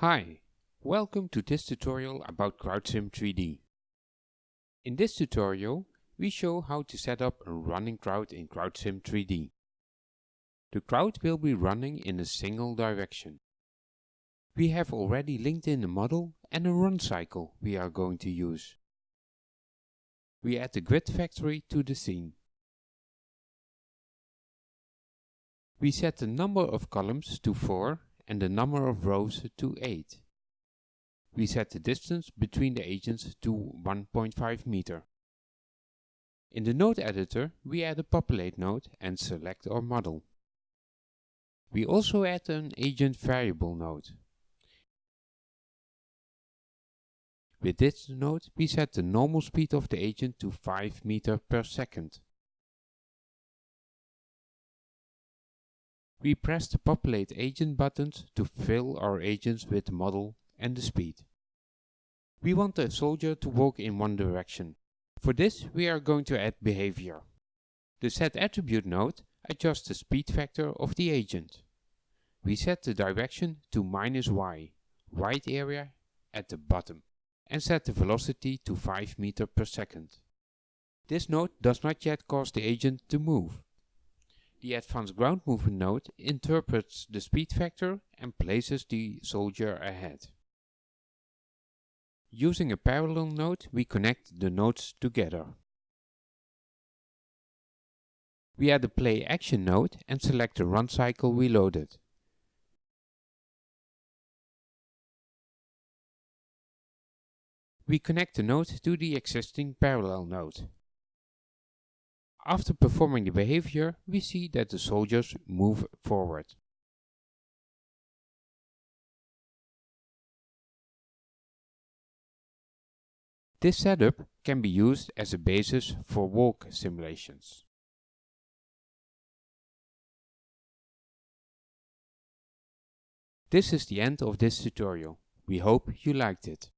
Hi, welcome to this tutorial about CrowdSim 3D. In this tutorial, we show how to set up a running crowd in CrowdSim 3D. The crowd will be running in a single direction. We have already linked in a model and a run cycle we are going to use. We add the grid factory to the scene. We set the number of columns to 4 and the number of rows to 8. We set the distance between the agents to 1.5 meter. In the node editor, we add a populate node and select our model. We also add an agent variable node. With this node, we set the normal speed of the agent to 5 meter per second. We press the populate agent buttons to fill our agents with the model and the speed. We want the soldier to walk in one direction. For this we are going to add behavior. The set attribute node adjusts the speed factor of the agent. We set the direction to minus y, white area at the bottom, and set the velocity to 5 meter per second. This node does not yet cause the agent to move. The advanced ground movement node interprets the speed factor and places the soldier ahead. Using a parallel node, we connect the nodes together. We add a play action node and select the run cycle we loaded. We connect the node to the existing parallel node. After performing the behavior, we see that the soldiers move forward. This setup can be used as a basis for walk simulations. This is the end of this tutorial. We hope you liked it.